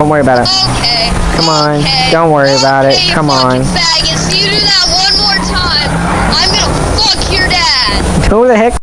Don't worry about it. Okay. Come on. Okay. Don't worry about it. Okay, you Come fucking on. Faggots, you do that one more time, I'm gonna fuck your dad. Who the heck